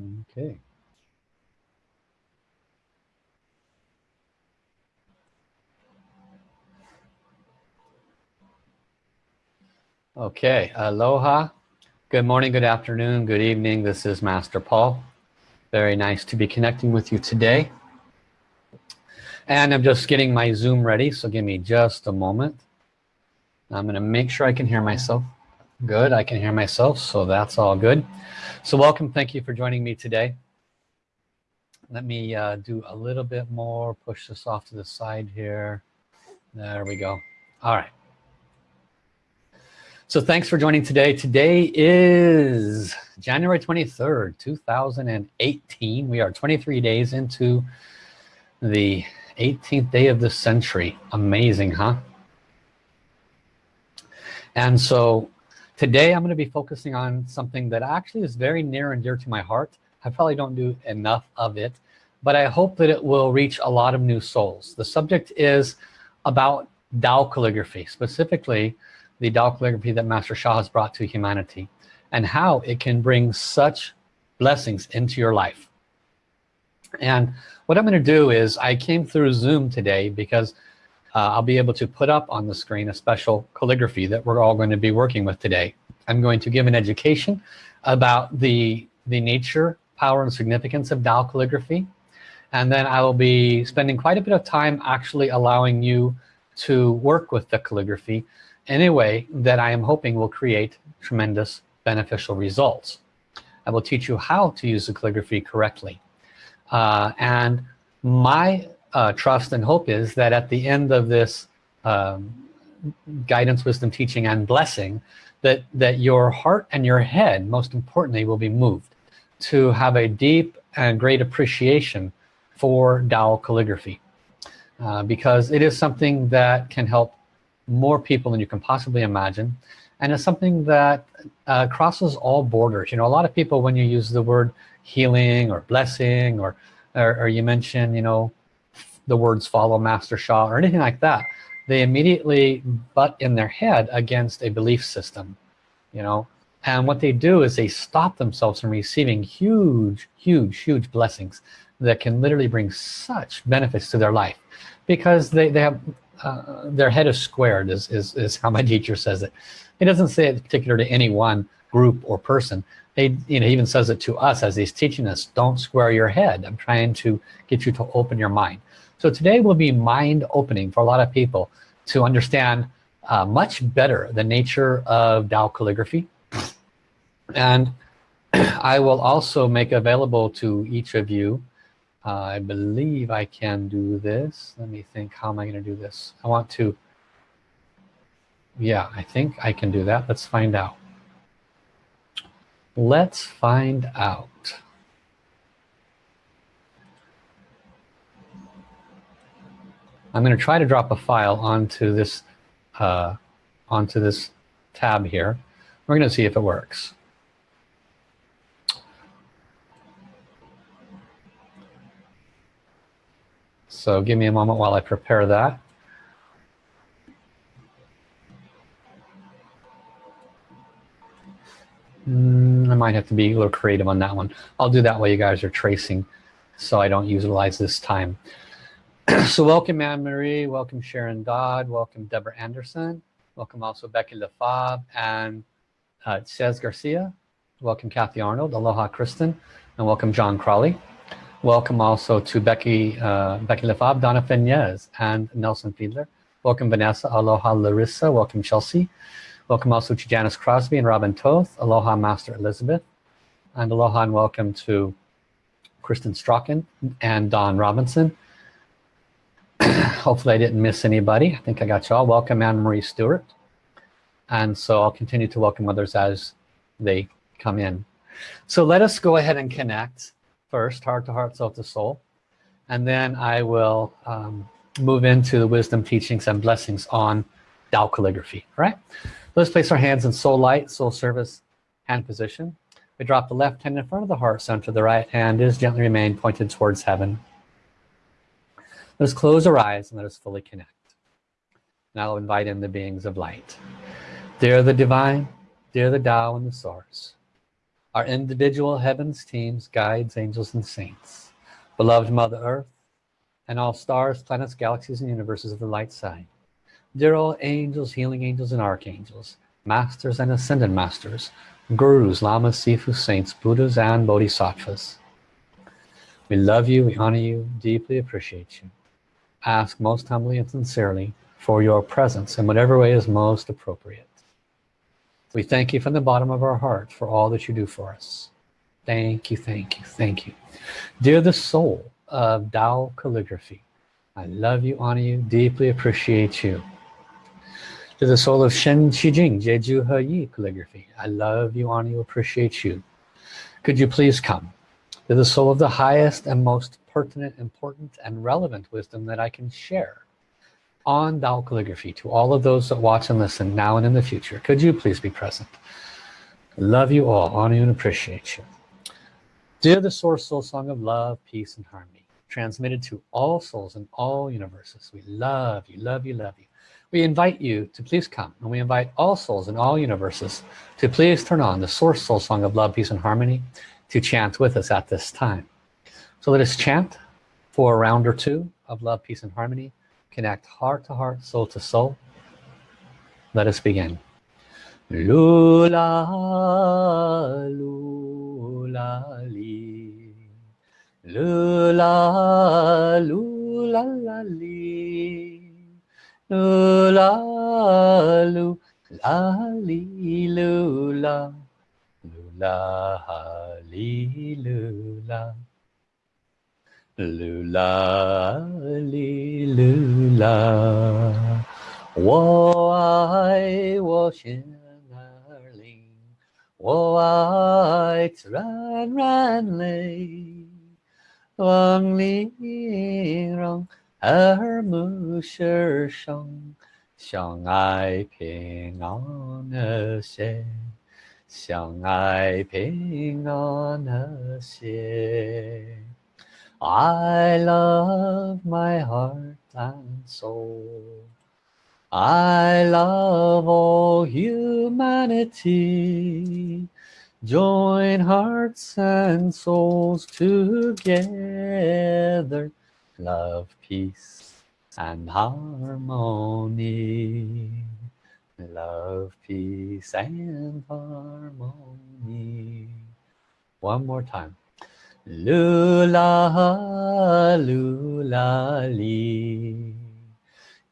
Okay. Okay, aloha. Good morning, good afternoon, good evening. This is Master Paul. Very nice to be connecting with you today. And I'm just getting my Zoom ready, so give me just a moment. I'm gonna make sure I can hear myself. Good, I can hear myself, so that's all good. So welcome, thank you for joining me today. Let me uh, do a little bit more, push this off to the side here. There we go. All right. So thanks for joining today. Today is January 23rd, 2018. We are 23 days into the 18th day of the century. Amazing, huh? And so today I'm going to be focusing on something that actually is very near and dear to my heart. I probably don't do enough of it, but I hope that it will reach a lot of new souls. The subject is about Tao calligraphy, specifically the Tao calligraphy that Master Sha has brought to humanity and how it can bring such blessings into your life. And what I'm going to do is I came through Zoom today because uh, I'll be able to put up on the screen a special calligraphy that we're all going to be working with today. I'm going to give an education about the, the nature, power, and significance of Dao calligraphy. And then I will be spending quite a bit of time actually allowing you to work with the calligraphy in a way that I am hoping will create tremendous beneficial results. I will teach you how to use the calligraphy correctly. Uh, and my uh, trust and hope is that at the end of this um, guidance, wisdom, teaching, and blessing, that, that your heart and your head, most importantly, will be moved to have a deep and great appreciation for Tao calligraphy. Uh, because it is something that can help more people than you can possibly imagine. And it's something that uh, crosses all borders. You know, a lot of people, when you use the word healing or blessing or, or, or you mention, you know, the words follow Master Sha or anything like that, they immediately butt in their head against a belief system, you know. And what they do is they stop themselves from receiving huge, huge, huge blessings that can literally bring such benefits to their life because they, they have uh, their head is squared is, is, is how my teacher says it. It doesn't say it particular to any one group or person. They, you know, even says it to us as he's teaching us, don't square your head. I'm trying to get you to open your mind. So today will be mind opening for a lot of people to understand uh, much better the nature of Dao calligraphy. And I will also make available to each of you uh, I believe I can do this. Let me think, how am I going to do this? I want to, yeah, I think I can do that. Let's find out. Let's find out. I'm going to try to drop a file onto this uh, onto this tab here. We're going to see if it works. So give me a moment while I prepare that. Mm, I might have to be a little creative on that one. I'll do that while you guys are tracing so I don't utilize this time. So welcome Anne-Marie, welcome Sharon Dodd, welcome Deborah Anderson, welcome also Becky Lefab and uh, Cez Garcia, welcome Kathy Arnold, aloha Kristen, and welcome John Crawley. Welcome also to Becky, uh, Becky Lefab, Donna Fenez, and Nelson Fiedler. Welcome Vanessa, aloha Larissa, welcome Chelsea. Welcome also to Janice Crosby and Robin Toth, aloha Master Elizabeth. And aloha and welcome to Kristen Strachan and Don Robinson. Hopefully I didn't miss anybody. I think I got you all. Welcome Anne-Marie Stewart. And so I'll continue to welcome others as they come in. So let us go ahead and connect first, heart to heart, soul to soul. And then I will um, move into the wisdom teachings and blessings on Tao calligraphy, all right? Let's place our hands in soul light, soul service, hand position. We drop the left hand in front of the heart center. The right hand is gently remain pointed towards heaven. Let us close our eyes and let us fully connect. Now I'll invite in the beings of light. Dear the divine, dear the Tao and the source. our individual heavens teams, guides, angels, and saints, beloved Mother Earth, and all stars, planets, galaxies, and universes of the light side. Dear all angels, healing angels, and archangels, masters and ascended masters, gurus, lamas, sifu, saints, buddhas, and bodhisattvas. We love you, we honor you, deeply appreciate you. Ask most humbly and sincerely for your presence in whatever way is most appropriate. We thank you from the bottom of our heart for all that you do for us. Thank you, thank you, thank you. Dear the soul of Tao calligraphy, I love you, honor you, deeply appreciate you. To the soul of Shen Qijing, Jeju He Yi calligraphy, I love you, honor you, appreciate you. Could you please come? To the soul of the highest and most pertinent, important, and relevant wisdom that I can share on Tao calligraphy to all of those that watch and listen now and in the future. Could you please be present? Love you all, honor you and appreciate you. Dear the Source Soul Song of Love, Peace and Harmony, transmitted to all souls in all universes. We love you, love you, love you. We invite you to please come and we invite all souls in all universes to please turn on the Source Soul Song of Love, Peace and Harmony to chant with us at this time. So let us chant for a round or two of love, peace and harmony. Connect heart to heart soul to soul. Let us begin. Lula lula li. Lula lula la li. Lula lula li lula. Lula li lula Lula, li, lula, 我爱我心儿灵，我爱自然然类，望玲珑耳目是生，相爱平安和谐，相爱平安和谐。I love my heart and soul. I love all humanity. Join hearts and souls together. Love, peace and harmony. Love, peace and harmony. One more time. Lula, lula, li.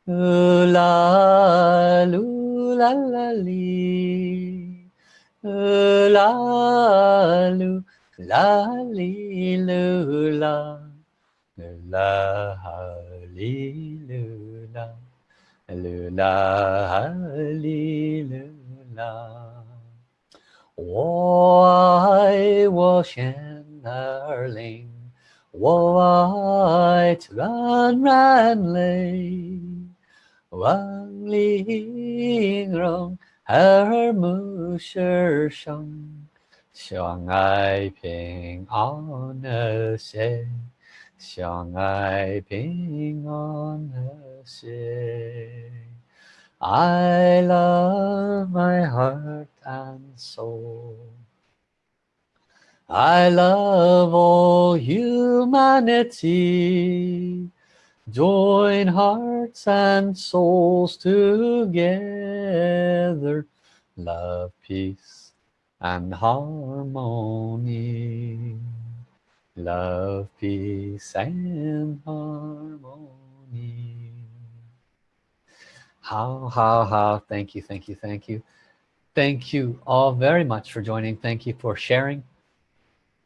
Lula, lula, la, li. Lula, lula, li, lula. Lula, li, lula. Lula, li, lula. 我爱我先。 Darling, white ran ran lay wang ling rong her mu shi shang xiang ai ping on a se. Xiang ai ping on a se. I love my heart and soul. I love all humanity. Join hearts and souls together. Love, peace and harmony. Love, peace and harmony. How, how, how. Thank you, thank you, thank you. Thank you all very much for joining. Thank you for sharing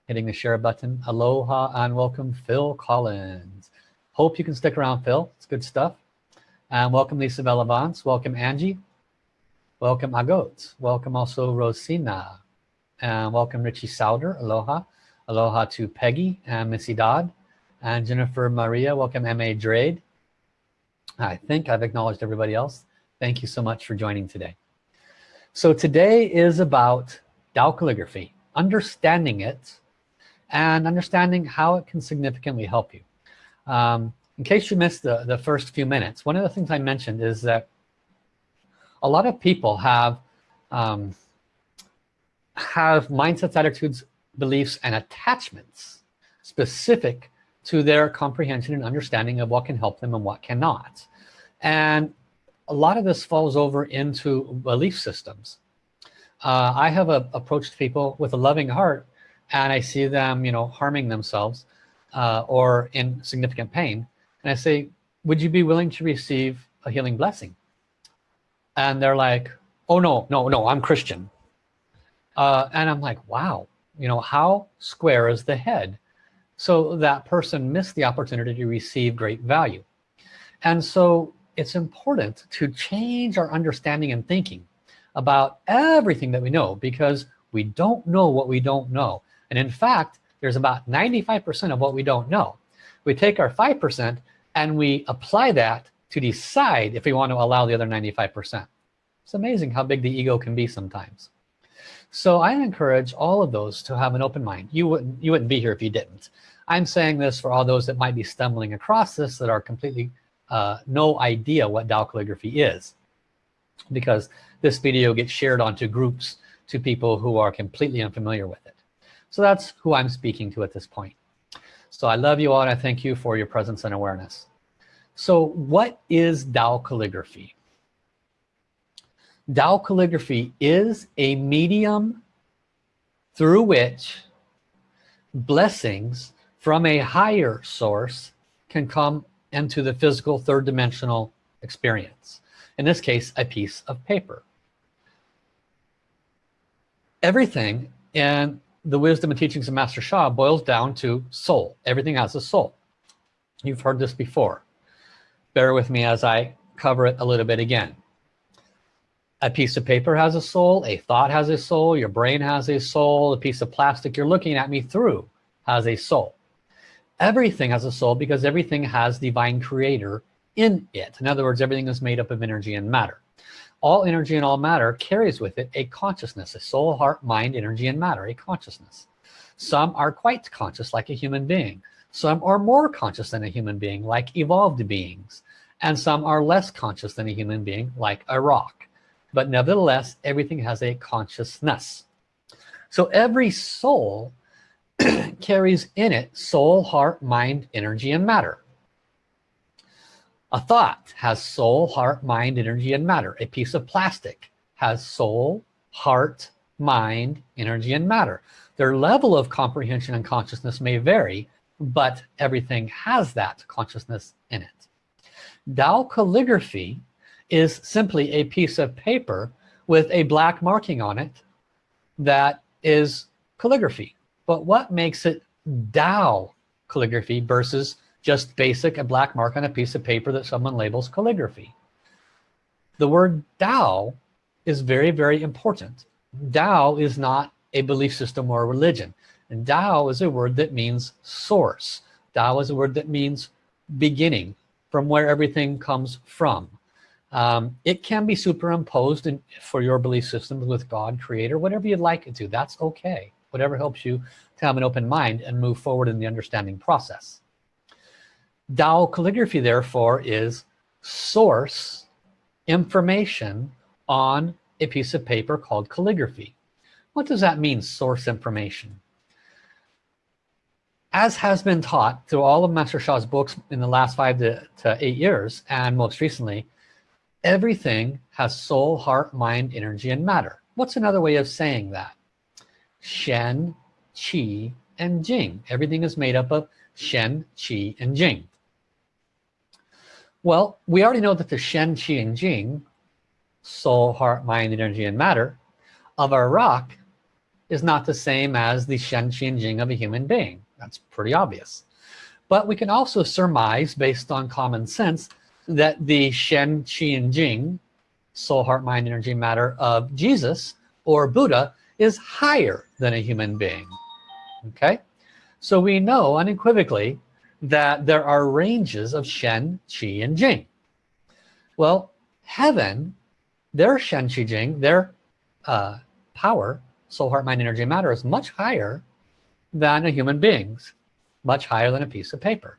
hitting the share button. Aloha and welcome Phil Collins. Hope you can stick around Phil. It's good stuff. And welcome Lisa Bella Vance. Welcome Angie. Welcome Agot. Welcome also Rosina. And welcome Richie Souder. Aloha. Aloha to Peggy and Missy Dodd. And Jennifer Maria. Welcome M.A. Drade. I think I've acknowledged everybody else. Thank you so much for joining today. So today is about Tao calligraphy, understanding it and understanding how it can significantly help you. Um, in case you missed the, the first few minutes, one of the things I mentioned is that a lot of people have um, have mindsets, attitudes, beliefs, and attachments specific to their comprehension and understanding of what can help them and what cannot. And a lot of this falls over into belief systems. Uh, I have a, approached people with a loving heart and I see them, you know, harming themselves uh, or in significant pain. And I say, would you be willing to receive a healing blessing? And they're like, oh no, no, no, I'm Christian. Uh, and I'm like, wow, you know, how square is the head? So that person missed the opportunity to receive great value. And so it's important to change our understanding and thinking about everything that we know because we don't know what we don't know. And in fact, there's about 95% of what we don't know. We take our 5% and we apply that to decide if we want to allow the other 95%. It's amazing how big the ego can be sometimes. So I encourage all of those to have an open mind. You wouldn't, you wouldn't be here if you didn't. I'm saying this for all those that might be stumbling across this that are completely uh, no idea what Tao calligraphy is. Because this video gets shared onto groups to people who are completely unfamiliar with it. So that's who I'm speaking to at this point. So I love you all and I thank you for your presence and awareness. So what is Tao calligraphy? Tao calligraphy is a medium through which blessings from a higher source can come into the physical third dimensional experience. In this case, a piece of paper. Everything in the wisdom and teachings of Master Sha boils down to soul. Everything has a soul. You've heard this before. Bear with me as I cover it a little bit again a piece of paper has a soul a thought has a soul your brain has a soul a piece of plastic you're looking at me through has a soul everything has a soul because everything has divine creator in it in other words everything is made up of energy and matter all energy and all matter carries with it a consciousness a soul heart mind energy and matter a consciousness. Some are quite conscious like a human being. Some are more conscious than a human being like evolved beings. And some are less conscious than a human being like a rock. But nevertheless everything has a consciousness. So every soul carries in it soul heart mind energy and matter a thought has soul heart mind energy and matter. A piece of plastic has soul heart mind energy and matter. Their level of comprehension and consciousness may vary but everything has that consciousness in it. Tao calligraphy is simply a piece of paper with a black marking on it that is calligraphy. But what makes it Tao calligraphy versus just basic a black mark on a piece of paper that someone labels calligraphy? The word Tao is very, very important. Tao is not a belief system or a religion. And Tao is a word that means source. Tao is a word that means beginning, from where everything comes from. Um, it can be superimposed in, for your belief systems with God, creator, whatever you'd like it to. That's okay. Whatever helps you to have an open mind and move forward in the understanding process. Tao calligraphy, therefore, is source information on a piece of paper called calligraphy. What does that mean, source information? As has been taught through all of Master Sha's books in the last five to, to eight years, and most recently, everything has soul, heart, mind, energy, and matter. What's another way of saying that? Shen, Qi, and Jing. Everything is made up of Shen, Qi, and Jing. Well, we already know that the Shen, Qi, and Jing, soul, heart, mind, energy, and matter, of our rock is not the same as the Shen, Qi, and Jing of a human being. That's pretty obvious. But we can also surmise, based on common sense, that the Shen, Qi, and Jing, soul, heart, mind, energy, matter of Jesus or Buddha is higher than a human being. Okay, so we know unequivocally that there are ranges of Shen, Qi, and Jing. Well, heaven, their Shen, Qi, Jing, their uh, power, soul, heart, mind, energy, matter is much higher than a human being's, much higher than a piece of paper.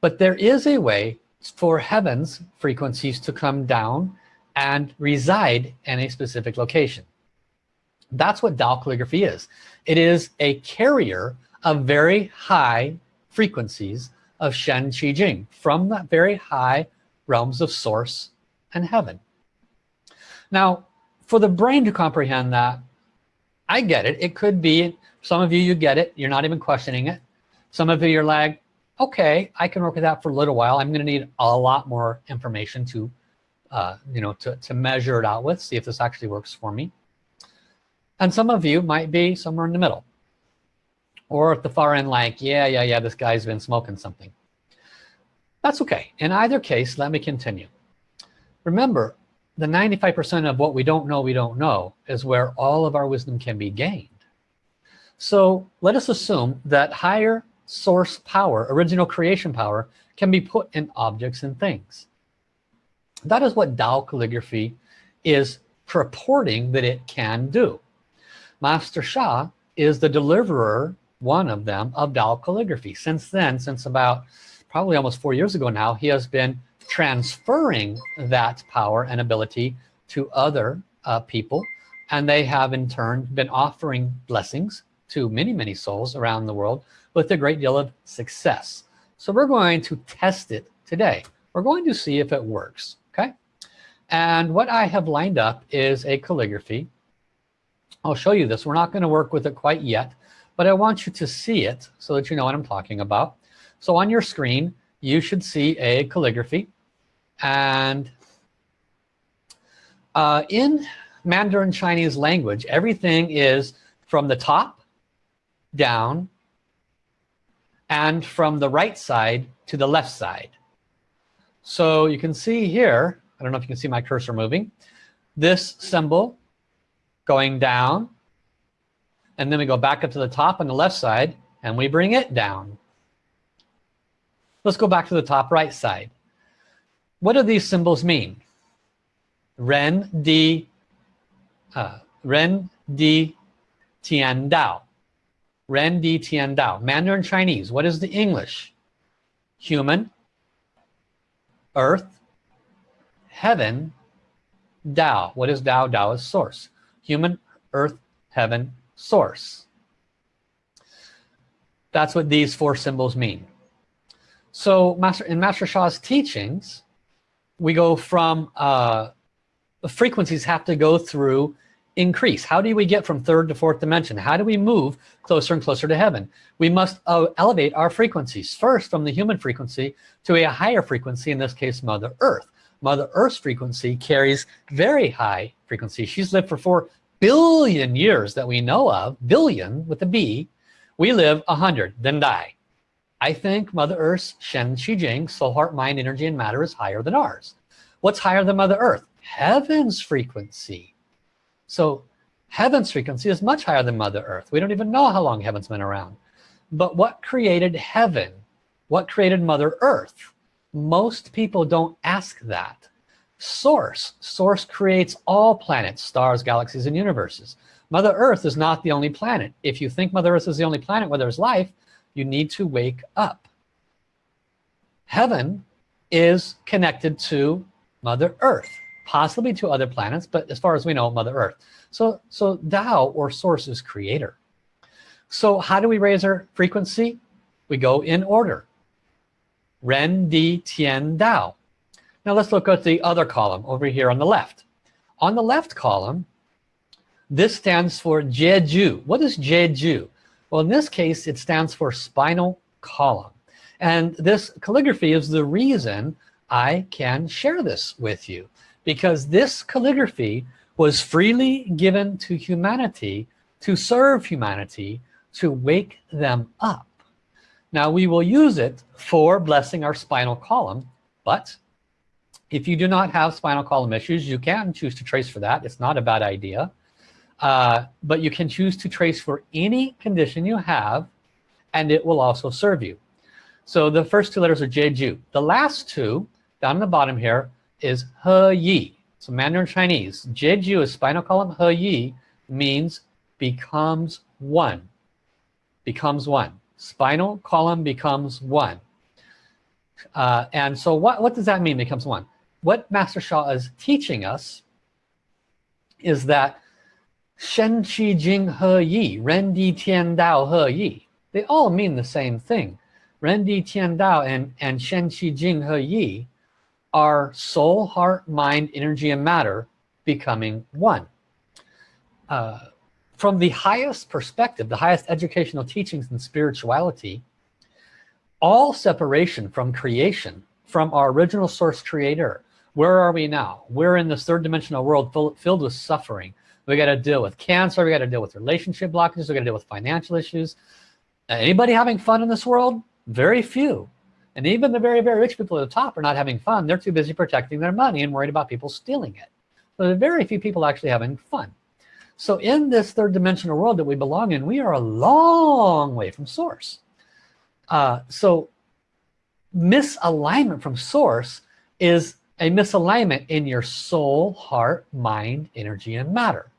But there is a way for heavens frequencies to come down and reside in a specific location. That's what Dao calligraphy is. It is a carrier of very high frequencies of Shen Qi Jing from the very high realms of source and heaven. Now, for the brain to comprehend that, I get it. It could be, some of you, you get it. You're not even questioning it. Some of you are like, okay, I can work with that for a little while. I'm going to need a lot more information to, uh, you know, to, to measure it out with, see if this actually works for me. And some of you might be somewhere in the middle. Or at the far end like, yeah, yeah, yeah, this guy's been smoking something. That's okay. In either case, let me continue. Remember, the 95% of what we don't know we don't know is where all of our wisdom can be gained. So let us assume that higher source power, original creation power, can be put in objects and things. That is what Tao calligraphy is purporting that it can do. Master Sha is the deliverer, one of them, of Tao calligraphy. Since then, since about probably almost four years ago now, he has been transferring that power and ability to other uh, people. And they have in turn been offering blessings to many many souls around the world with a great deal of success. So we're going to test it today. We're going to see if it works okay? And what I have lined up is a calligraphy. I'll show you this. We're not going to work with it quite yet but I want you to see it so that you know what I'm talking about. So on your screen you should see a calligraphy. And uh, in Mandarin Chinese language everything is from the top down and from the right side to the left side. So you can see here I don't know if you can see my cursor moving this symbol going down and then we go back up to the top on the left side and we bring it down. Let's go back to the top right side. What do these symbols mean? Ren Di uh, Ren Di Tian Dao. Ren Di Tian Dao. Mandarin Chinese. What is the English? Human. Earth. Heaven. Dao. What is Dao? Dao is source. Human earth heaven source. That's what these four symbols mean. So master in master Sha's teachings we go from uh, the frequencies have to go through increase. How do we get from third to fourth dimension? How do we move closer and closer to heaven? We must uh, elevate our frequencies. First from the human frequency to a higher frequency in this case mother earth. Mother earth's frequency carries very high frequency. She's lived for four billion years that we know of billion with a b we live a hundred then die I think Mother Earth's Shen Qi Jing, soul, heart, mind, energy, and matter is higher than ours. What's higher than Mother Earth? Heaven's frequency. So heaven's frequency is much higher than Mother Earth. We don't even know how long heaven's been around. But what created heaven? What created Mother Earth? Most people don't ask that. Source. Source creates all planets, stars, galaxies, and universes. Mother Earth is not the only planet. If you think Mother Earth is the only planet where there's life, you need to wake up heaven is connected to mother earth possibly to other planets but as far as we know mother earth so so Tao or source is creator so how do we raise our frequency we go in order Ren Di Tian Dao now let's look at the other column over here on the left on the left column this stands for Jeju what is Jeju well, in this case, it stands for spinal column. And this calligraphy is the reason I can share this with you because this calligraphy was freely given to humanity to serve humanity to wake them up. Now we will use it for blessing our spinal column, but if you do not have spinal column issues, you can choose to trace for that. It's not a bad idea. Uh, but you can choose to trace for any condition you have and it will also serve you. So the first two letters are Jeju. The last two down in the bottom here is He Yi. So Mandarin Chinese. Jeju is spinal column. He Yi means becomes one. Becomes one. Spinal column becomes one. Uh, and so what, what does that mean becomes one? What Master Sha is teaching us is that Shen Qi Jing He Yi, Ren Di Tian Dao He Yi. They all mean the same thing. Ren Di Tian Dao and, and Shen Qi Jing He Yi are soul, heart, mind, energy, and matter becoming one. Uh, from the highest perspective, the highest educational teachings in spirituality, all separation from creation, from our original source creator, where are we now? We're in this third dimensional world full, filled with suffering. We got to deal with cancer. We got to deal with relationship blockages. We got to deal with financial issues. Uh, anybody having fun in this world? Very few. And even the very, very rich people at the top are not having fun. They're too busy protecting their money and worried about people stealing it. So there are very few people actually having fun. So in this third dimensional world that we belong in, we are a long way from source. Uh, so misalignment from source is a misalignment in your soul, heart, mind, energy, and matter.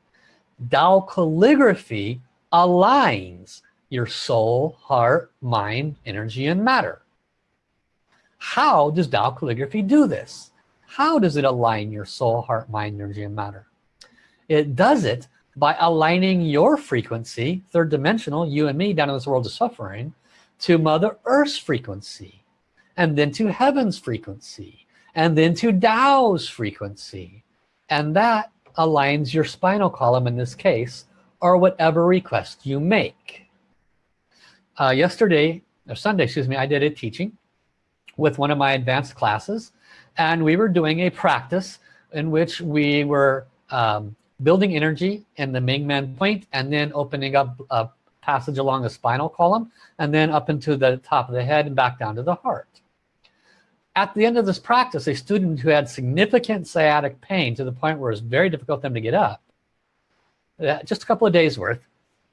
Tao calligraphy aligns your soul, heart, mind, energy, and matter. How does Tao calligraphy do this? How does it align your soul, heart, mind, energy, and matter? It does it by aligning your frequency, third dimensional, you and me down in this world of suffering, to Mother Earth's frequency, and then to heaven's frequency, and then to Tao's frequency. And that aligns your spinal column in this case, or whatever request you make. Uh, yesterday, or Sunday, excuse me, I did a teaching with one of my advanced classes, and we were doing a practice in which we were um, building energy in the Mingmen point and then opening up a passage along the spinal column and then up into the top of the head and back down to the heart. At the end of this practice, a student who had significant sciatic pain to the point where it was very difficult for them to get up, uh, just a couple of days worth,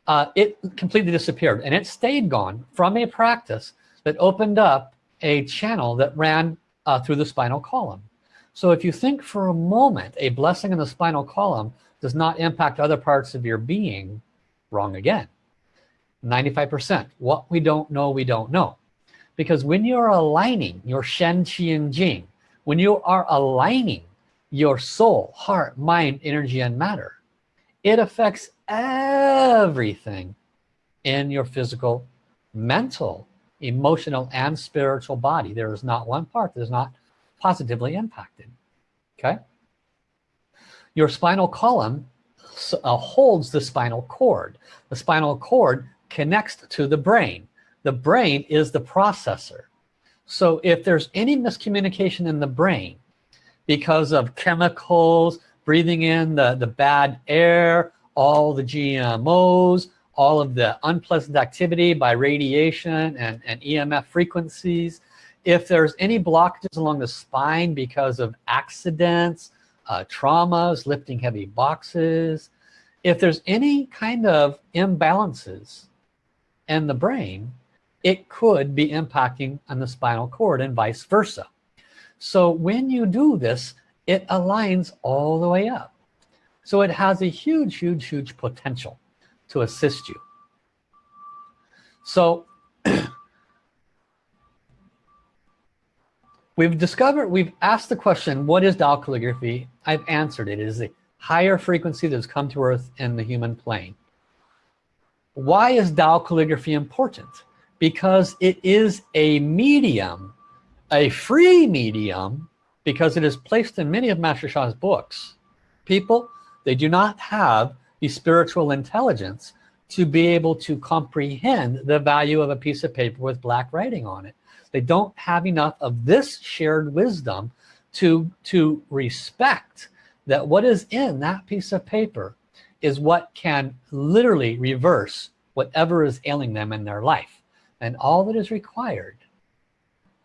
uh, it completely disappeared and it stayed gone from a practice that opened up a channel that ran uh, through the spinal column. So if you think for a moment a blessing in the spinal column does not impact other parts of your being, wrong again. 95%. What we don't know, we don't know. Because when you're aligning your Shen, Qi, and Jing, when you are aligning your soul, heart, mind, energy, and matter, it affects everything in your physical, mental, emotional, and spiritual body. There is not one part that is not positively impacted. Okay? Your spinal column uh, holds the spinal cord. The spinal cord connects to the brain. The brain is the processor. So if there's any miscommunication in the brain because of chemicals, breathing in the, the bad air, all the GMOs, all of the unpleasant activity by radiation and, and EMF frequencies, if there's any blockages along the spine because of accidents, uh, traumas, lifting heavy boxes, if there's any kind of imbalances in the brain, it could be impacting on the spinal cord and vice versa. So when you do this, it aligns all the way up. So it has a huge, huge, huge potential to assist you. So we've discovered, we've asked the question, what is Tao calligraphy? I've answered it. It is the higher frequency that has come to earth in the human plane. Why is Tao calligraphy important? Because it is a medium, a free medium, because it is placed in many of Master Sha's books. People, they do not have the spiritual intelligence to be able to comprehend the value of a piece of paper with black writing on it. They don't have enough of this shared wisdom to, to respect that what is in that piece of paper is what can literally reverse whatever is ailing them in their life. And all that is required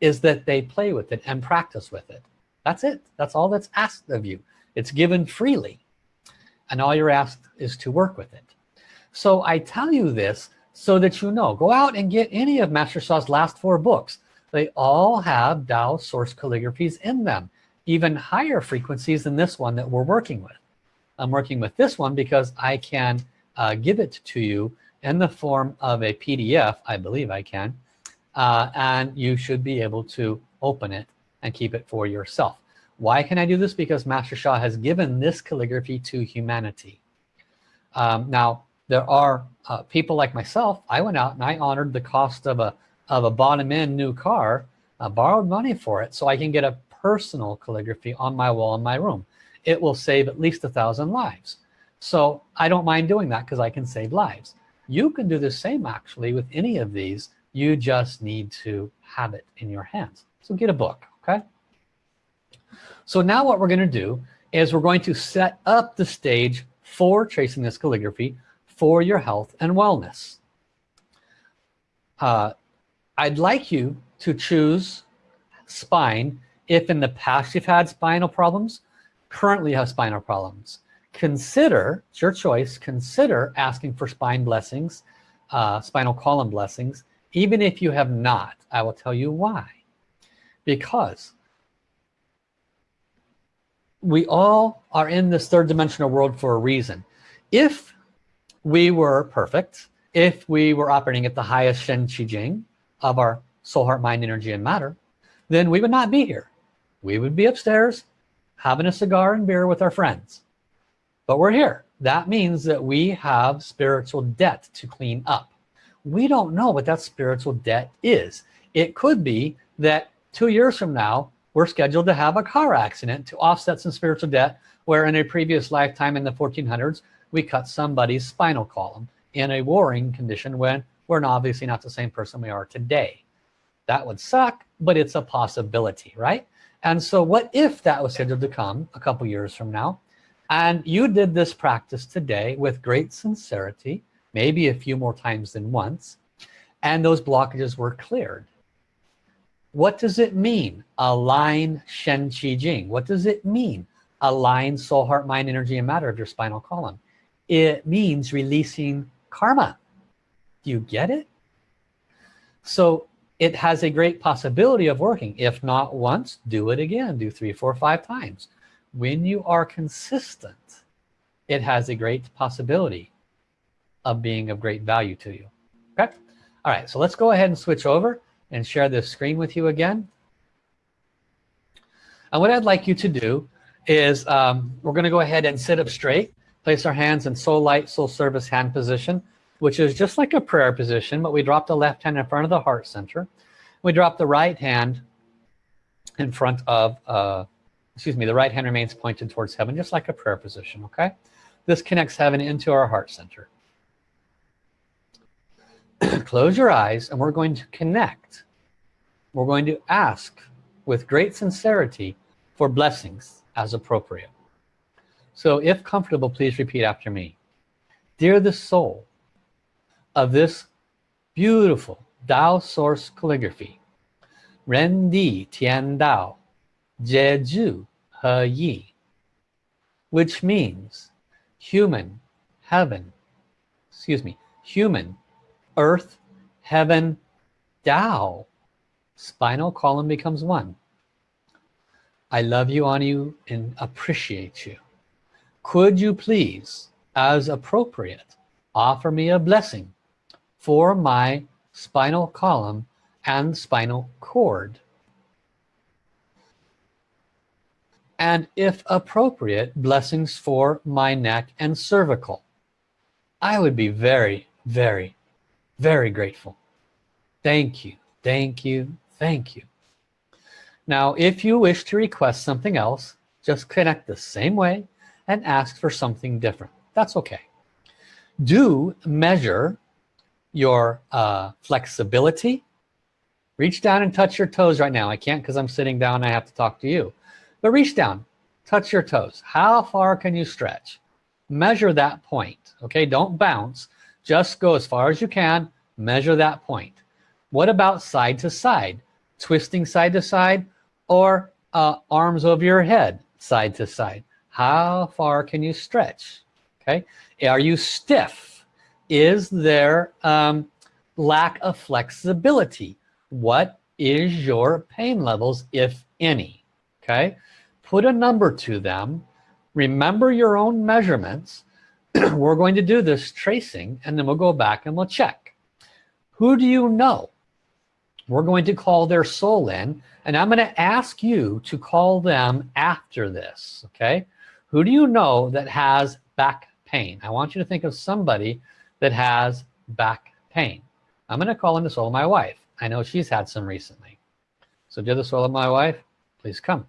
is that they play with it and practice with it. That's it. That's all that's asked of you. It's given freely. And all you're asked is to work with it. So I tell you this so that you know. Go out and get any of Master Sha's last four books. They all have Tao source calligraphies in them. Even higher frequencies than this one that we're working with. I'm working with this one because I can uh, give it to you in the form of a PDF, I believe I can, uh, and you should be able to open it and keep it for yourself. Why can I do this? Because Master Sha has given this calligraphy to humanity. Um, now, there are uh, people like myself, I went out and I honored the cost of a, of a bottom end new car, uh, borrowed money for it so I can get a personal calligraphy on my wall in my room. It will save at least a thousand lives. So I don't mind doing that because I can save lives. You can do the same actually with any of these. You just need to have it in your hands. So get a book, okay? So now what we're gonna do is we're going to set up the stage for tracing this calligraphy for your health and wellness. Uh, I'd like you to choose spine if in the past you've had spinal problems, currently have spinal problems. Consider, it's your choice, consider asking for spine blessings, uh, spinal column blessings, even if you have not. I will tell you why. Because we all are in this third dimensional world for a reason. If we were perfect, if we were operating at the highest Shen Qi Jing of our soul, heart, mind, energy, and matter, then we would not be here. We would be upstairs having a cigar and beer with our friends. But we're here. That means that we have spiritual debt to clean up. We don't know what that spiritual debt is. It could be that two years from now, we're scheduled to have a car accident to offset some spiritual debt where in a previous lifetime in the 1400s we cut somebody's spinal column in a warring condition when we're obviously not the same person we are today that would suck but it's a possibility right and so what if that was scheduled to come a couple years from now and you did this practice today with great sincerity maybe a few more times than once and those blockages were cleared what does it mean? Align Shen Qi Jing. What does it mean? Align soul, heart, mind, energy, and matter of your spinal column. It means releasing karma. Do you get it? So it has a great possibility of working. If not once, do it again. Do three, four, five times. When you are consistent, it has a great possibility of being of great value to you. Okay. All right. So let's go ahead and switch over and share this screen with you again. And what I'd like you to do is um, we're going to go ahead and sit up straight, place our hands in soul light, soul service hand position, which is just like a prayer position, but we drop the left hand in front of the heart center. We drop the right hand in front of, uh, excuse me, the right hand remains pointed towards heaven, just like a prayer position, okay? This connects heaven into our heart center. close your eyes and we're going to connect we're going to ask with great sincerity for blessings as appropriate so if comfortable please repeat after me dear the soul of this beautiful Tao source calligraphy Ren Di Tian Dao Jie Zhu He Yi which means human heaven excuse me human earth, heaven, Tao. Spinal column becomes one. I love you, honor you, and appreciate you. Could you please, as appropriate, offer me a blessing for my spinal column and spinal cord? And if appropriate, blessings for my neck and cervical. I would be very, very, very grateful. Thank you, thank you, thank you. Now, if you wish to request something else, just connect the same way and ask for something different. That's okay. Do measure your uh, flexibility. Reach down and touch your toes right now. I can't because I'm sitting down I have to talk to you. But reach down, touch your toes. How far can you stretch? Measure that point, okay? Don't bounce. Just go as far as you can, measure that point. What about side to side? Twisting side to side or uh, arms over your head, side to side? How far can you stretch? Okay, are you stiff? Is there um, lack of flexibility? What is your pain levels, if any? Okay, put a number to them. Remember your own measurements we're going to do this tracing and then we'll go back and we'll check. Who do you know? We're going to call their soul in and I'm going to ask you to call them after this, okay? Who do you know that has back pain I want you to think of somebody that has back pain I'm gonna call in the soul of my wife I know she's had some recently so dear the soul of my wife please come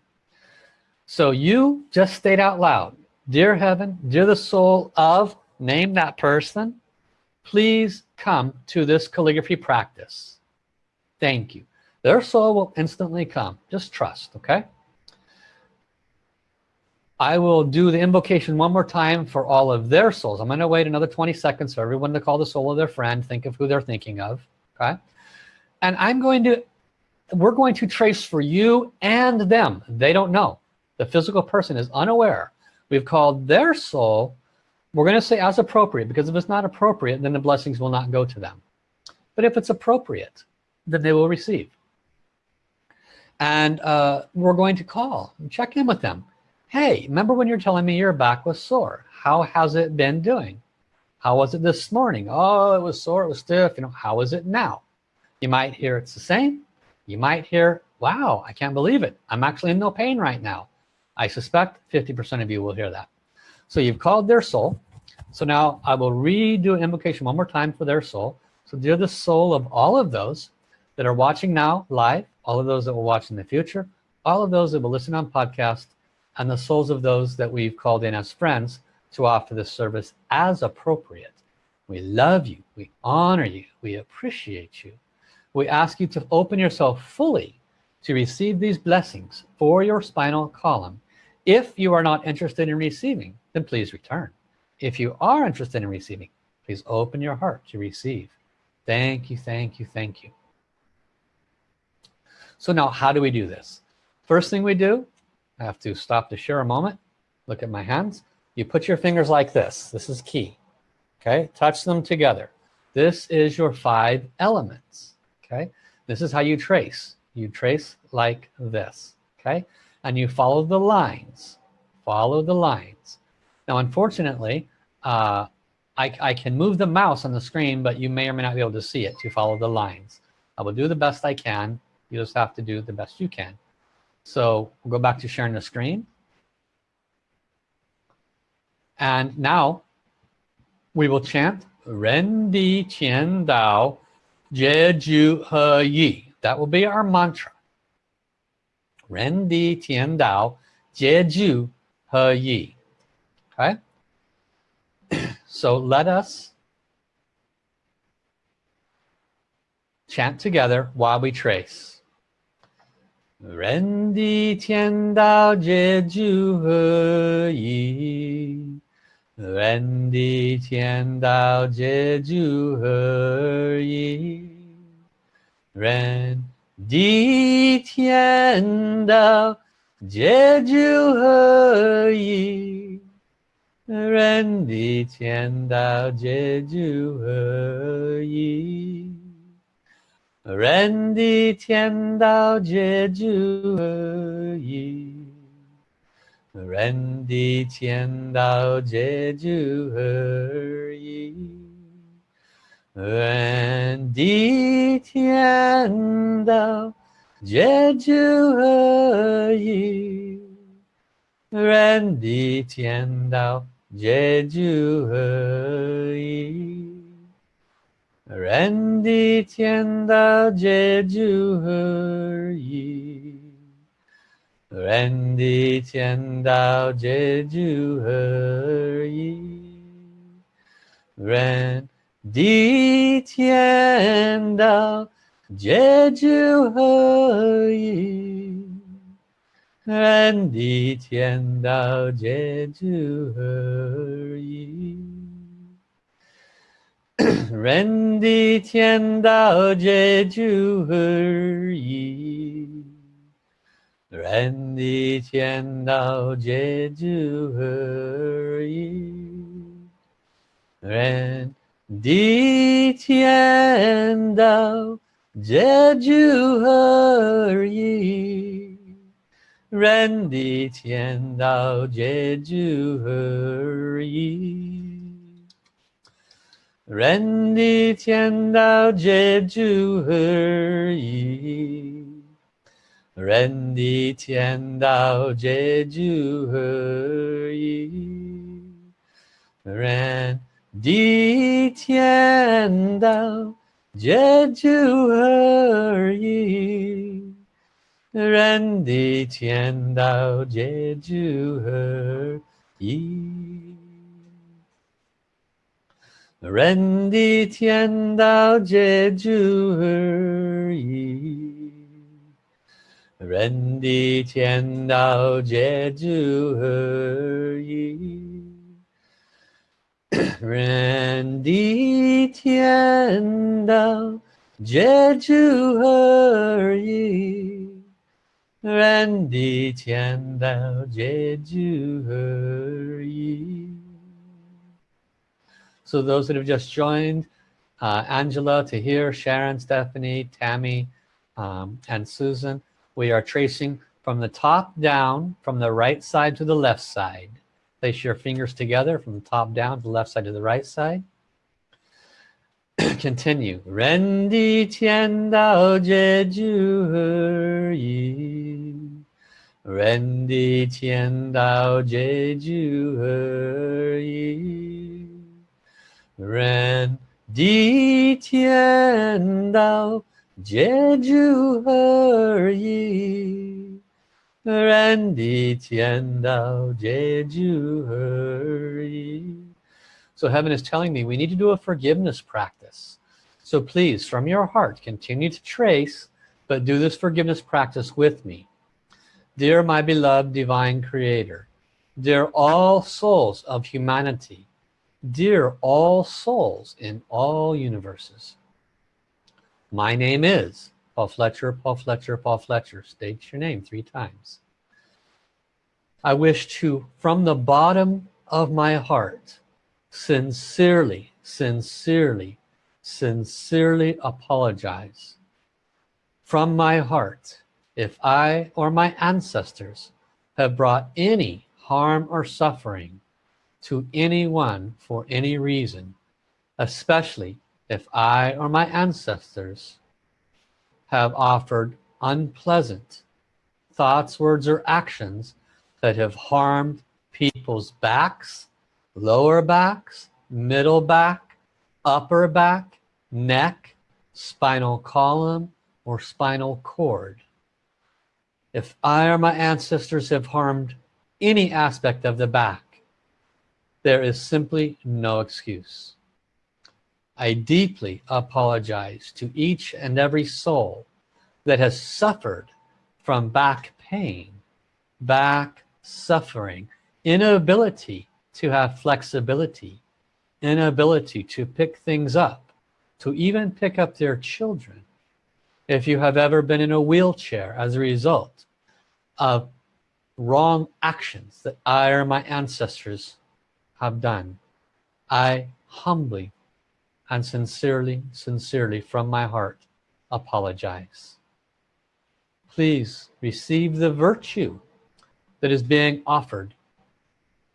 so you just state out loud dear heaven dear the soul of name that person. Please come to this calligraphy practice. Thank you. Their soul will instantly come. Just trust okay? I will do the invocation one more time for all of their souls. I'm going to wait another 20 seconds for everyone to call the soul of their friend think of who they're thinking of okay? And I'm going to we're going to trace for you and them. They don't know the physical person is unaware. We've called their soul we're going to say as appropriate because if it's not appropriate then the blessings will not go to them. But if it's appropriate then they will receive. And uh, we're going to call and check in with them. Hey remember when you're telling me your back was sore? How has it been doing? How was it this morning? Oh it was sore it was stiff you know how is it now? You might hear it's the same. You might hear wow I can't believe it. I'm actually in no pain right now I suspect 50% of you will hear that. So you've called their soul. So now I will redo invocation one more time for their soul. So dear the soul of all of those that are watching now live all of those that will watch in the future all of those that will listen on podcast and the souls of those that we've called in as friends to offer this service as appropriate. We love you. We honor you. We appreciate you. We ask you to open yourself fully to receive these blessings for your spinal column if you are not interested in receiving then please return if you are interested in receiving please open your heart to receive thank you thank you thank you so now how do we do this? First thing we do, I have to stop to share a moment, look at my hands. You put your fingers like this. This is key. Okay, touch them together. This is your five elements. Okay, this is how you trace. You trace like this. Okay, and you follow the lines. Follow the lines. Now, unfortunately, uh, I, I can move the mouse on the screen, but you may or may not be able to see it to follow the lines. I will do the best I can you just have to do the best you can so we'll go back to sharing the screen and now we will chant Ren Di Tian Dao Jie Ju He Yi that will be our mantra Rendi Tian Dao Jeju He Yi. Okay? So let us chant together while we trace. Rendi Tian Dao Jeju He Yi. Rendi Tian Dao Jeju He Yi. Ren 地天道劫九合一人地天道劫九合一人地天道劫九合一人地天道劫九合一 人地天道皆具合一，人地天道皆具合一。人地天道皆具合一，人地天道皆具合一，人 地天道皆具合一，人地天道皆具合一。人地天道皆具合一，人地天道皆具合一，人 ditienda jeju hurry rendi Dao jeju hurry rendi tienda jeju hurry rendi tienda jeju hurry ren 地天道皆具合一，人地天道皆具合一， 人地天道皆住而已人地天道皆住而已人地天道皆住而已人地天道皆住而已 人地天道皆住而已人地天道皆住而已 So those that have just joined, uh, Angela, Tahir, Sharon, Stephanie, Tammy, um, and Susan, we are tracing from the top down, from the right side to the left side. Place your fingers together from the top down to the left side to the right side. Continue. Ren di tian dao jie ju er yi. Ren di tian dao jie ju er yi. Ren di tian dao jie ju er yi. 人地天道皆住而已 so heaven is telling me we need to do a forgiveness practice so please from your heart continue to trace but do this forgiveness practice with me dear my beloved divine creator dear all souls of humanity dear all souls in all universes my name is Paul Fletcher, Paul Fletcher, Paul Fletcher. State your name three times. I wish to, from the bottom of my heart, sincerely, sincerely, sincerely apologize. From my heart, if I or my ancestors have brought any harm or suffering to anyone for any reason, especially if I or my ancestors have offered unpleasant thoughts, words, or actions that have harmed people's backs, lower backs, middle back, upper back, neck, spinal column, or spinal cord. If I or my ancestors have harmed any aspect of the back, there is simply no excuse. I deeply apologize to each and every soul that has suffered from back pain, back suffering, inability to have flexibility, inability to pick things up, to even pick up their children. If you have ever been in a wheelchair as a result of wrong actions that I or my ancestors have done, I humbly and sincerely, sincerely from my heart apologize. Please receive the virtue that is being offered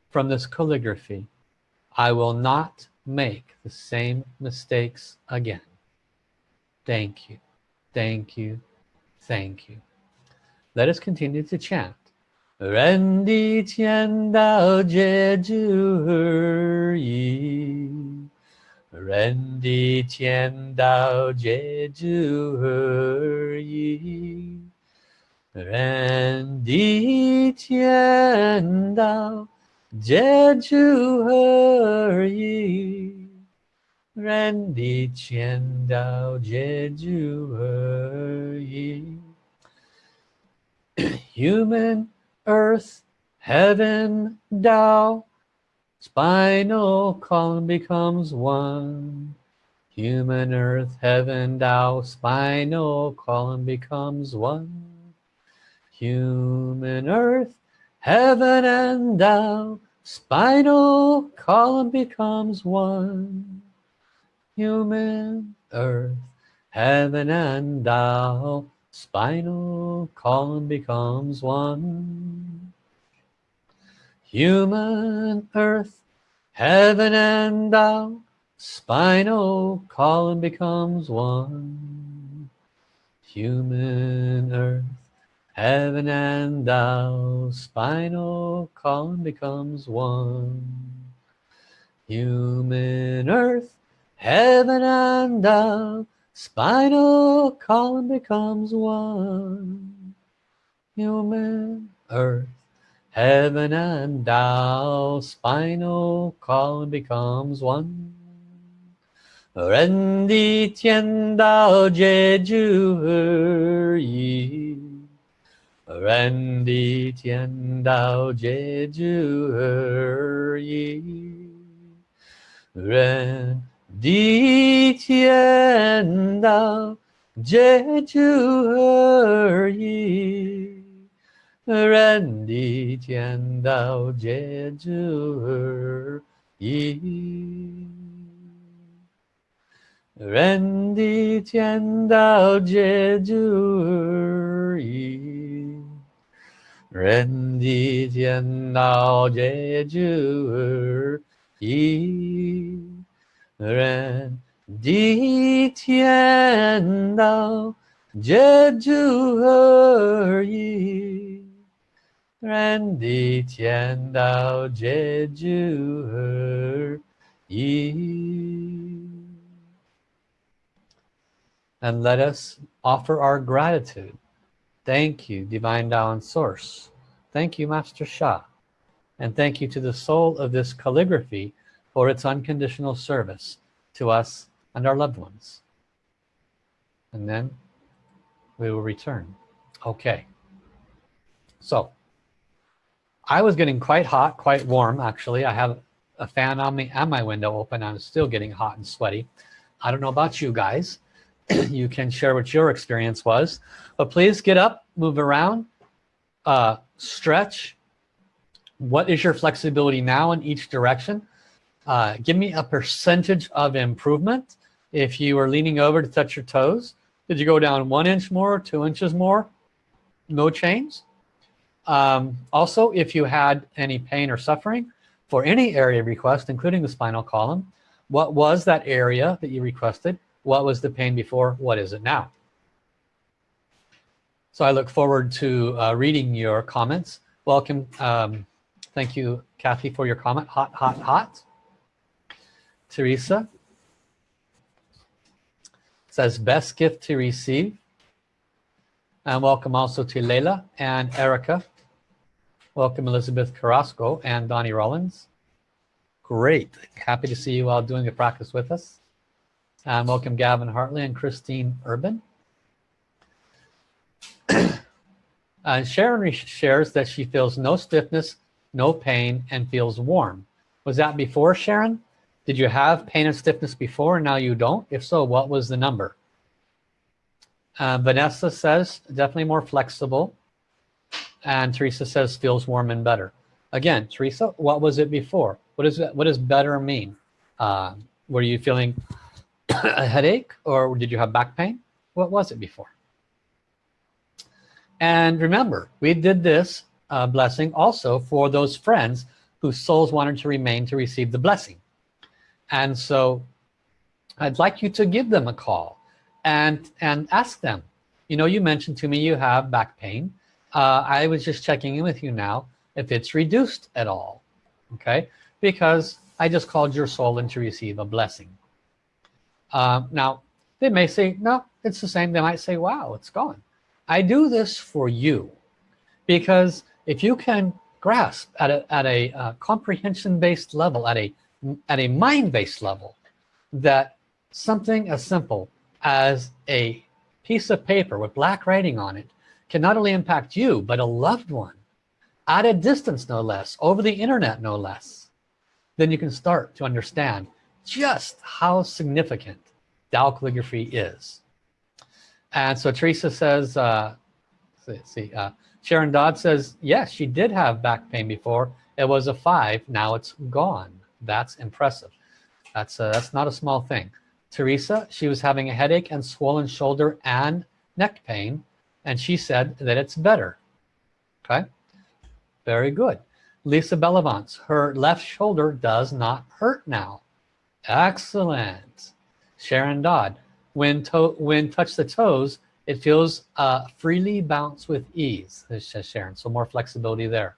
from this calligraphy. I will not make the same mistakes again. Thank you, thank you, thank you. Let us continue to chant. 人地天道皆住而已。 人地天道皆住而已，人地天道皆住而已，人地天道皆住而已。Human, earth, heaven, Tao. Spinal column becomes one. Human earth, heaven, Tao, spinal column becomes one. Human earth, heaven and Tao, spinal column becomes one. Human earth, heaven and Tao, spinal column becomes one human earth heaven and Tao, spinal column becomes one. Human earth heaven and Tao, spinal column becomes one. Human earth heaven and Tao spinal column becomes one. Human earth Heaven and Tao, spinal column becomes one. Rendi Tian Dao Jeju Yi. Rendi Tian Dao Jeju Yi. Rendi Tian Dao Jeju Yi. 人的天道皆主而已，人的天道皆主而已。人的天道皆主而已，人的天道皆主而已， and let us offer our gratitude. Thank you, Divine Tao and Source. Thank you, Master Sha. And thank you to the soul of this calligraphy for its unconditional service to us and our loved ones. And then we will return. Okay. So I was getting quite hot, quite warm actually. I have a fan on me and my window open. I'm still getting hot and sweaty. I don't know about you guys, you can share what your experience was but please get up move around uh, stretch what is your flexibility now in each direction uh, give me a percentage of improvement if you are leaning over to touch your toes did you go down one inch more two inches more no change um, also if you had any pain or suffering for any area request including the spinal column what was that area that you requested what was the pain before? What is it now? So I look forward to uh, reading your comments. Welcome. Um, thank you, Kathy, for your comment. Hot, hot, hot. Teresa says best gift to receive. And welcome also to Leila and Erica. Welcome Elizabeth Carrasco and Donnie Rollins. Great. Happy to see you all doing the practice with us. And welcome Gavin Hartley and Christine Urban. uh, Sharon shares that she feels no stiffness, no pain, and feels warm. Was that before Sharon? Did you have pain and stiffness before and now you don't? If so, what was the number? Uh, Vanessa says definitely more flexible. And Teresa says feels warm and better. Again, Teresa, what was it before? What does what does better mean? Uh, were you feeling a headache or did you have back pain? What was it before? And remember, we did this uh, blessing also for those friends whose souls wanted to remain to receive the blessing. And so I'd like you to give them a call and, and ask them, you know, you mentioned to me you have back pain. Uh, I was just checking in with you now if it's reduced at all, okay? Because I just called your soul in to receive a blessing. Um, now, they may say, no, it's the same. They might say, wow, it's gone. I do this for you because if you can grasp at a, at a uh, comprehension-based level, at a, at a mind-based level, that something as simple as a piece of paper with black writing on it can not only impact you, but a loved one at a distance, no less, over the internet, no less, then you can start to understand just how significant Tao calligraphy is. And so Teresa says, uh, let's see, uh, Sharon Dodd says, yes, she did have back pain before. It was a five, now it's gone. That's impressive. That's, uh, that's not a small thing. Teresa, she was having a headache and swollen shoulder and neck pain, and she said that it's better. Okay, very good. Lisa Bellavance, her left shoulder does not hurt now. Excellent. Sharon Dodd. When, to when touch the toes, it feels uh, freely bounce with ease, says Sharon. So more flexibility there.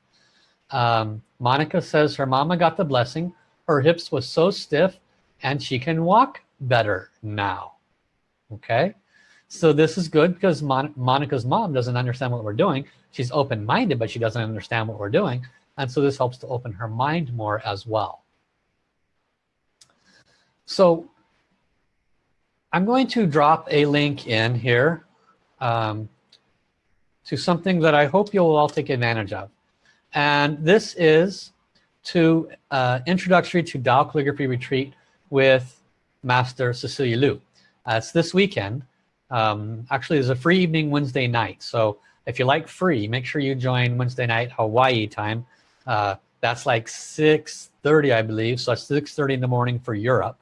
Um, Monica says her mama got the blessing her hips was so stiff and she can walk better now okay so this is good because Mon Monica's mom doesn't understand what we're doing she's open-minded but she doesn't understand what we're doing and so this helps to open her mind more as well so I'm going to drop a link in here um, to something that I hope you'll all take advantage of and this is to uh, introductory to Tao calligraphy retreat with Master Cecilia Liu. Uh, it's this weekend. Um, actually, there's a free evening Wednesday night. So if you like free, make sure you join Wednesday night Hawaii time. Uh, that's like 6.30, I believe. So it's 6.30 in the morning for Europe.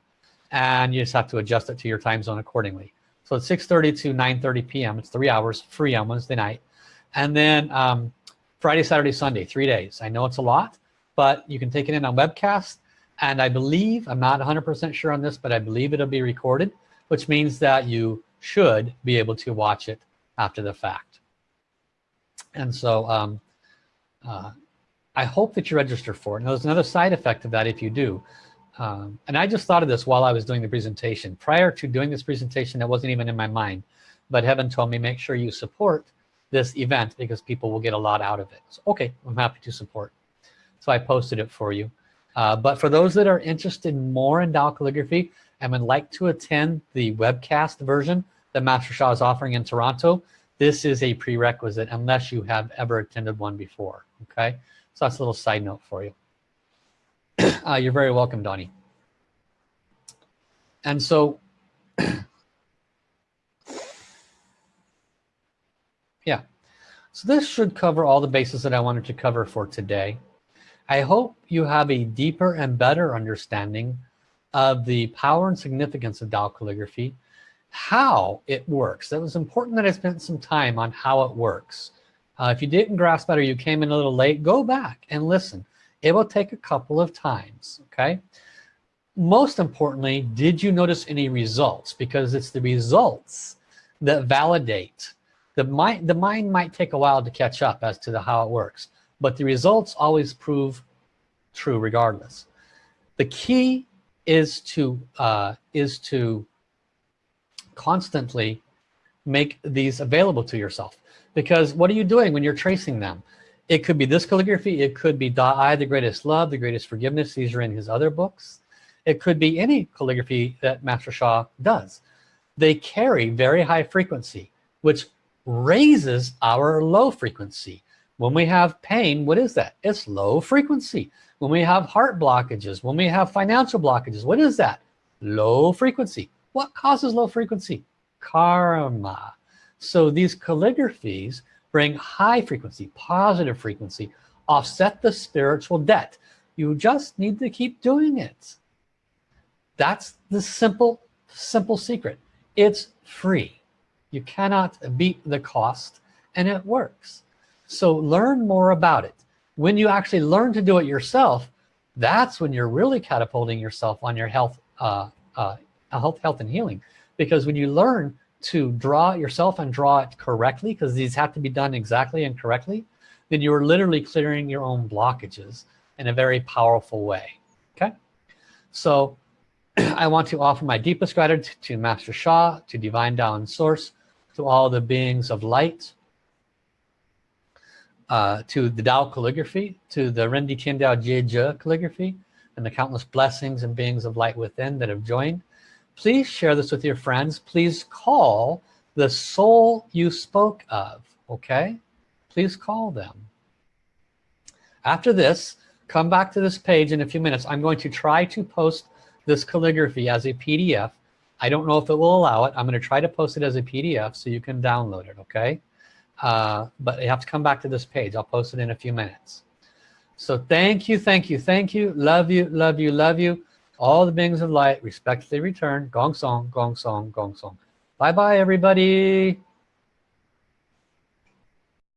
And you just have to adjust it to your time zone accordingly. So it's 6.30 to 9.30 p.m. It's three hours free on Wednesday night. And then um, Friday, Saturday, Sunday, three days. I know it's a lot, but you can take it in on webcast and I believe I'm not 100% sure on this but I believe it'll be recorded which means that you should be able to watch it after the fact. And so um, uh, I hope that you register for it. Now there's another side effect of that if you do. Um, and I just thought of this while I was doing the presentation. Prior to doing this presentation that wasn't even in my mind. But heaven told me make sure you support this event because people will get a lot out of it. So, okay I'm happy to support. So I posted it for you. Uh, but for those that are interested more in Tao calligraphy and would like to attend the webcast version that Master Sha is offering in Toronto, this is a prerequisite unless you have ever attended one before. Okay, so that's a little side note for you. uh, you're very welcome, Donnie. And so, yeah, so this should cover all the bases that I wanted to cover for today. I hope you have a deeper and better understanding of the power and significance of Tao calligraphy, how it works. It was important that I spent some time on how it works. Uh, if you didn't grasp that or you came in a little late, go back and listen. It will take a couple of times, okay? Most importantly, did you notice any results? Because it's the results that validate. The mind, the mind might take a while to catch up as to the, how it works but the results always prove true regardless. The key is to uh, is to constantly make these available to yourself because what are you doing when you're tracing them it could be this calligraphy it could be I the greatest love the greatest forgiveness these are in his other books it could be any calligraphy that Master Sha does they carry very high frequency which raises our low frequency when we have pain, what is that? It's low frequency. When we have heart blockages, when we have financial blockages, what is that? Low frequency. What causes low frequency? Karma. So these calligraphies bring high frequency, positive frequency, offset the spiritual debt. You just need to keep doing it. That's the simple, simple secret. It's free. You cannot beat the cost and it works. So learn more about it. When you actually learn to do it yourself, that's when you're really catapulting yourself on your health, uh, uh, health, health and healing. Because when you learn to draw yourself and draw it correctly, because these have to be done exactly and correctly, then you're literally clearing your own blockages in a very powerful way. Okay. So I want to offer my deepest gratitude to Master Sha, to Divine Tao Source, to all the beings of light, uh, to the Tao calligraphy, to the Rendi Tian Dao Jie calligraphy, and the countless blessings and beings of light within that have joined. Please share this with your friends. Please call the soul you spoke of, okay? Please call them. After this, come back to this page in a few minutes. I'm going to try to post this calligraphy as a PDF. I don't know if it will allow it. I'm going to try to post it as a PDF so you can download it, okay? uh, but you have to come back to this page I'll post it in a few minutes so thank you thank you thank you love you love you love you all the beings of light respectfully return. Gong song gong song gong song. Bye bye everybody